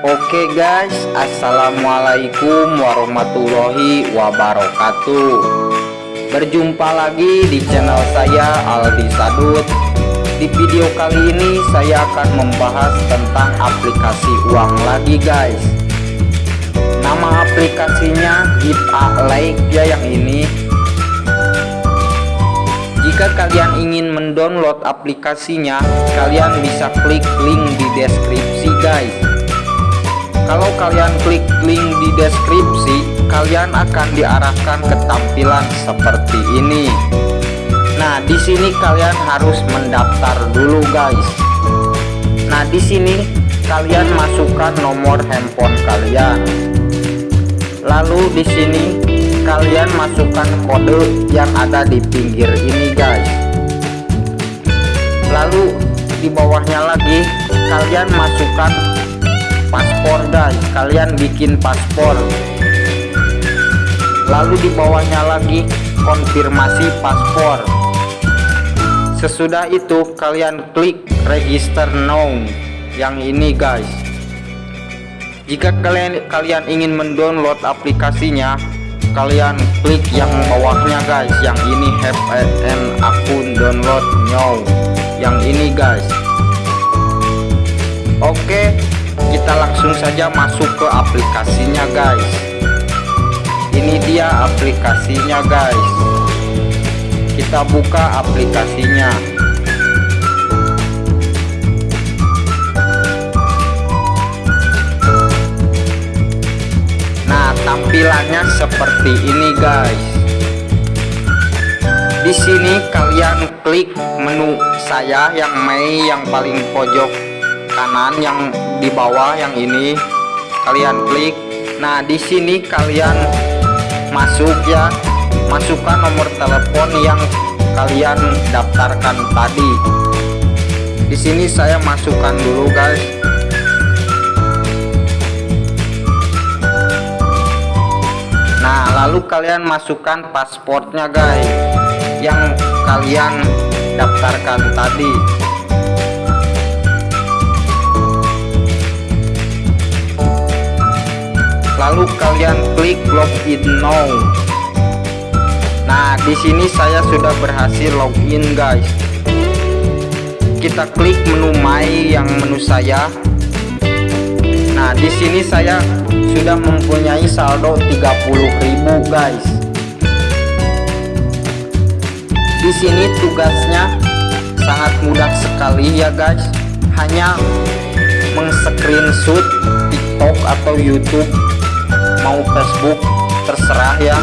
Oke guys, Assalamualaikum warahmatullahi wabarakatuh. Berjumpa lagi di channel saya Aldi Sadut. Di video kali ini saya akan membahas tentang aplikasi uang lagi guys. Nama aplikasinya Give a Like ya yang ini. Jika kalian ingin mendownload aplikasinya, kalian bisa klik link di deskripsi guys. Kalau kalian klik link di deskripsi, kalian akan diarahkan ke tampilan seperti ini. Nah, di sini kalian harus mendaftar dulu guys. Nah, di sini kalian masukkan nomor handphone kalian. Lalu di sini kalian masukkan kode yang ada di pinggir ini guys lalu di bawahnya lagi kalian masukkan paspor guys kalian bikin paspor. Lalu di bawahnya lagi konfirmasi paspor. Sesudah itu kalian klik register now. Yang ini guys. Jika kalian kalian ingin mendownload aplikasinya kalian klik yang bawahnya guys. Yang ini have an akun download now. Yang ini guys. Oke kita langsung saja masuk ke aplikasinya guys. Ini dia aplikasinya guys. Kita buka aplikasinya. Tampilannya seperti ini guys. Di sini kalian klik menu saya yang Mei yang paling pojok kanan yang di bawah yang ini. Kalian klik. Nah di sini kalian masuk ya. Masukkan nomor telepon yang kalian daftarkan tadi. Di sini saya masukkan dulu guys. Lalu kalian masukkan pasportnya guys yang kalian daftarkan tadi lalu kalian klik login now. Nah di sini saya sudah berhasil login guys. Kita klik menu my yang menu saya. Nah di sini saya sudah mempunyai saldo 30.000 guys. Di sini tugasnya sangat mudah sekali ya guys. Hanya mengscreenshot TikTok atau YouTube mau Facebook terserah ya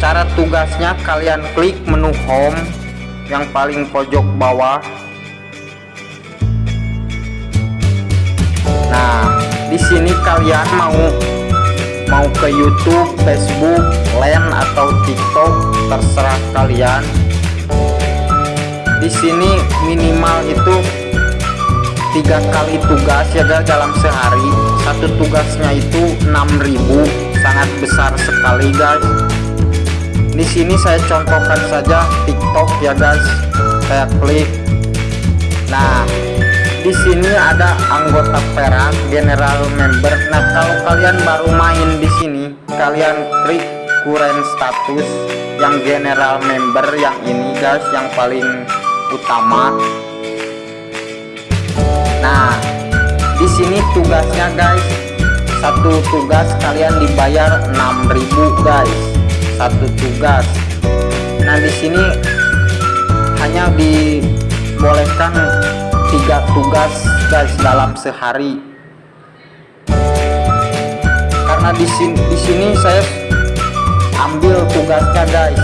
cara tugasnya kalian klik menu home yang paling pojok bawah nah di sini kalian mau mau ke YouTube, Facebook, Line atau TikTok terserah kalian. Di sini minimal itu tiga kali tugas ya guys dalam sehari. Satu tugasnya itu 6000 sangat besar sekali guys. Di sini saya contohkan saja TikTok ya guys. Saya klik. Nah, di sini ada anggota perak general member nah kalau kalian baru main di sini kalian klik current status yang general member yang ini guys yang paling utama nah di sini tugasnya guys satu tugas kalian dibayar 6000 guys. Satu tugas. Nah di sini hanya dibolehkan tiga tugas guys dalam sehari. Karena di sini di sini saya ambil tugasnya guys.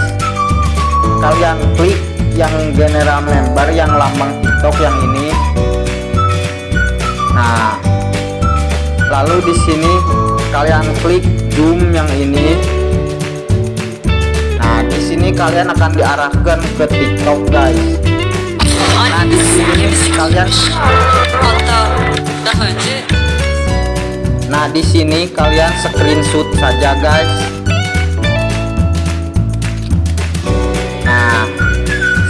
Kalian klik yang general member yang lambang tiktok yang ini nah lalu di sini kalian klik zoom yang ini. Nah di sini kalian akan diarahkan ke tiktok guys. Nah di sini kalian nah di sini kalian screenshot saja guys. Nah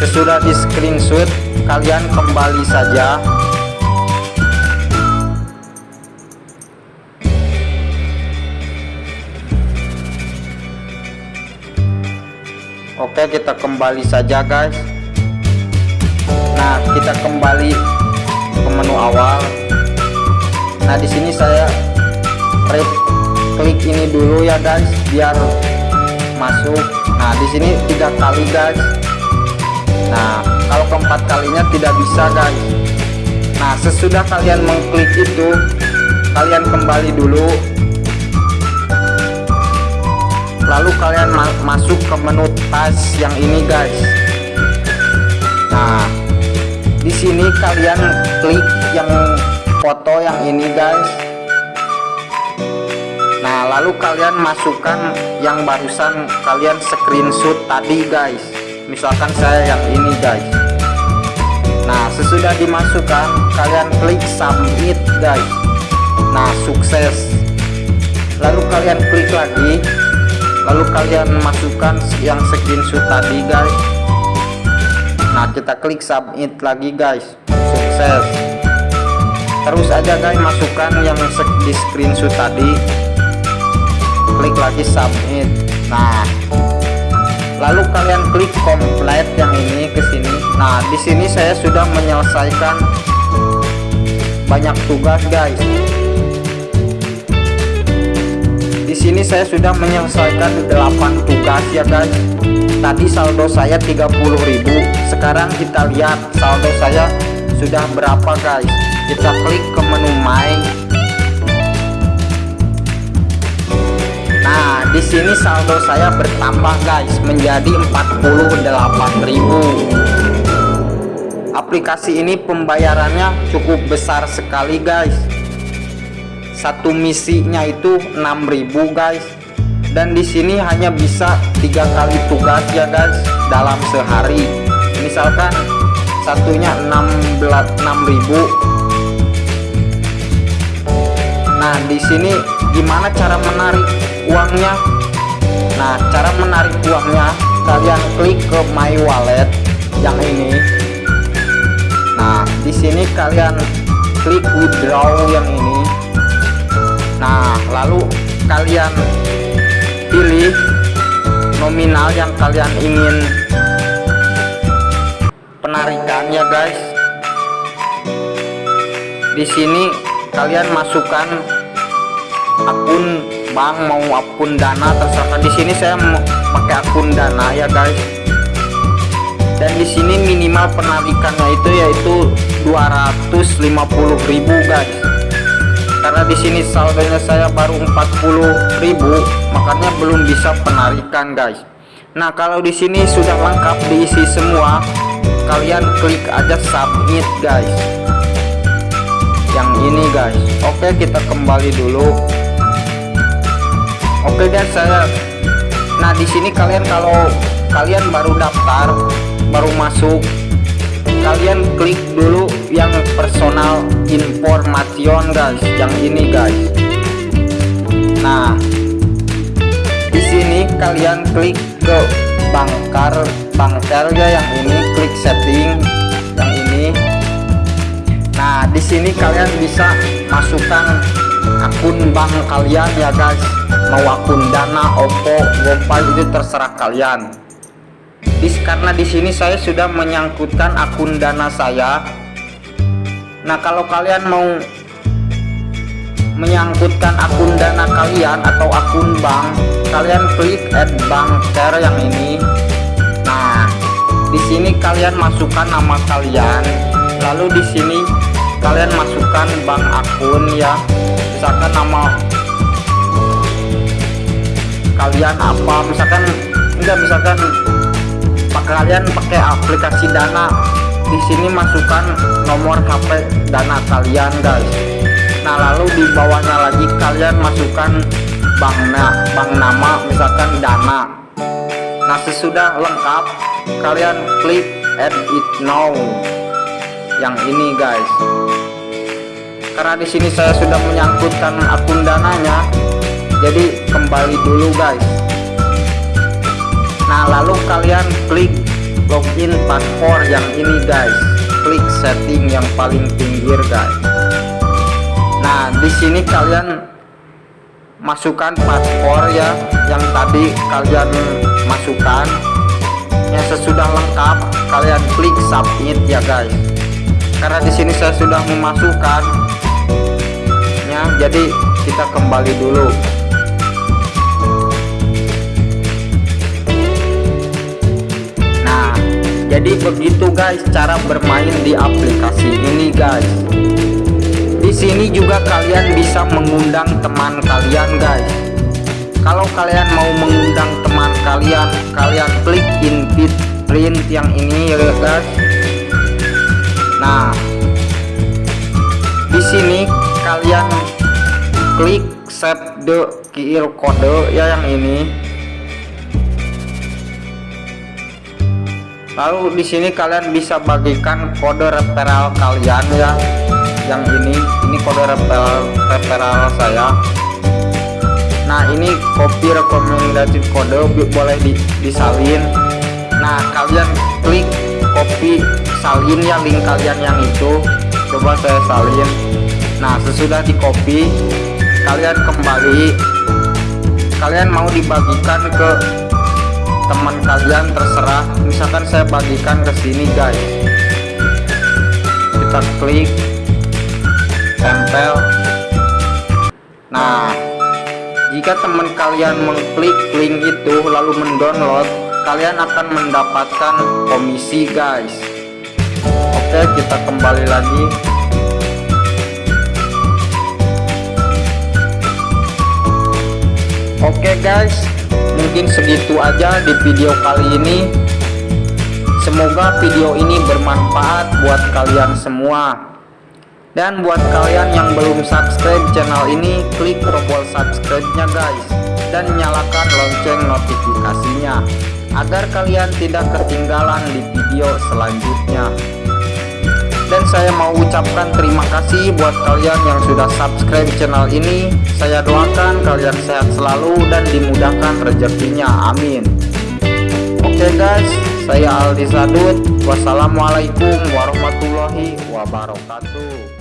sesudah di screenshot kalian kembali saja oke kita kembali saja guys. Nah kita kembali ke menu awal. Nah di sini saya klik ini dulu ya guys biar masuk. Nah di sini tiga kali guys. Nah kalau keempat kalinya tidak bisa guys. Nah sesudah kalian mengklik itu kalian kembali dulu lalu kalian ma masuk ke menu tas yang ini guys. Nah di sini kalian klik yang foto yang ini guys. Nah lalu kalian masukkan yang barusan kalian screenshot tadi guys. Misalkan saya yang ini guys. Nah sesudah dimasukkan kalian klik submit guys. Nah sukses. Lalu kalian klik lagi lalu kalian masukkan yang screenshot tadi guys. Nah kita klik submit lagi guys. Sukses. Terus aja guys masukkan yang di screenshot tadi. Klik lagi submit. Nah. Lalu kalian klik complete yang ini ke sini. Nah di sini saya sudah menyelesaikan banyak tugas guys sini saya sudah menyelesaikan 8 tugas ya guys. Tadi saldo saya 30.000 sekarang kita lihat saldo saya sudah berapa guys. Kita klik ke menu my nah di sini saldo saya bertambah guys menjadi 48.000 aplikasi ini pembayarannya cukup besar sekali guys satu misinya itu 6000 guys. Dan di sini hanya bisa tiga kali tugas ya guys dalam sehari. Misalkan satunya 16 6000 nah di sini gimana cara menarik uangnya? Nah cara menarik uangnya kalian klik ke my wallet yang ini. Nah di sini kalian klik withdraw yang ini nah lalu kalian pilih nominal yang kalian ingin. Penarikan ya guys. Di sini kalian masukkan akun bank mau akun dana terserah. Di sini saya mau pakai akun dana ya guys. Dan di sini minimal penarikannya itu yaitu 250.000 guys karena di sini saldonya saya baru 40.000 makanya belum bisa penarikan guys. Nah kalau di sini sudah lengkap diisi semua kalian klik aja submit guys. Yang ini guys. Oke kita kembali dulu. Oke guys saya nah di sini kalian kalau kalian baru daftar baru masuk kalian klik dulu yang personal information guys. Yang ini guys. Nah di sini kalian klik ke bangkar bangkar ya yang ini. Klik setting yang ini. Nah di sini kalian bisa masukkan akun bank kalian ya guys. Mau akun dana oppo gopay itu terserah kalian Dis, karena di sini saya sudah menyangkutkan akun dana saya. Nah, kalau kalian mau menyangkutkan akun dana kalian atau akun bank, kalian klik add bank share yang ini. Nah, di sini kalian masukkan nama kalian, lalu di sini kalian masukkan bank akun ya, misalkan nama kalian apa, misalkan enggak misalkan kalian pakai aplikasi dana. Di sini masukkan nomor HP dana kalian guys. Nah lalu di bawahnya lagi kalian masukkan bank, na bank nama misalkan dana. Nah sesudah lengkap kalian klik add it now. Yang ini guys. Karena di sini saya sudah menyangkutkan akun dananya jadi kembali dulu guys nah lalu kalian klik login paspor yang ini guys. Klik setting yang paling pinggir guys. Nah di sini kalian masukkan paspor ya yang tadi kalian masukkan. Yang sesudah lengkap kalian klik submit ya guys. Karena di sini saya sudah memasukkan. Ya jadi kita kembali dulu jadi begitu guys cara bermain di aplikasi ini guys. Di sini juga kalian bisa mengundang teman kalian guys. Kalau kalian mau mengundang teman kalian kalian klik invite print yang ini ya guys. Nah di sini kalian klik save the QR code ya yang ini lalu di sini kalian bisa bagikan kode referral kalian ya. Yang ini ini kode referral referral saya. Nah ini copy rekomendasi kode boleh di, disalin. Nah kalian klik copy salin ya link kalian yang itu. Coba saya salin. Nah sesudah di copy kalian kembali. Kalian mau dibagikan ke teman kalian terserah. Misalkan saya bagikan ke sini guys. Kita klik tempel. Nah jika teman kalian mengklik link itu lalu mendownload kalian akan mendapatkan komisi guys. Oke kita kembali lagi. Oke guys mungkin segitu aja di video kali ini. Semoga video ini bermanfaat buat kalian semua. Dan buat kalian yang belum subscribe channel ini klik tombol subscribe nya guys. Dan nyalakan lonceng notifikasinya agar kalian tidak ketinggalan di video selanjutnya dan saya mau ucapkan terima kasih buat kalian yang sudah subscribe channel ini. Saya doakan kalian sehat selalu dan dimudahkan rezekinya. Amin. Oke okay guys. Saya Aldi Sadut wassalamualaikum warahmatullahi wabarakatuh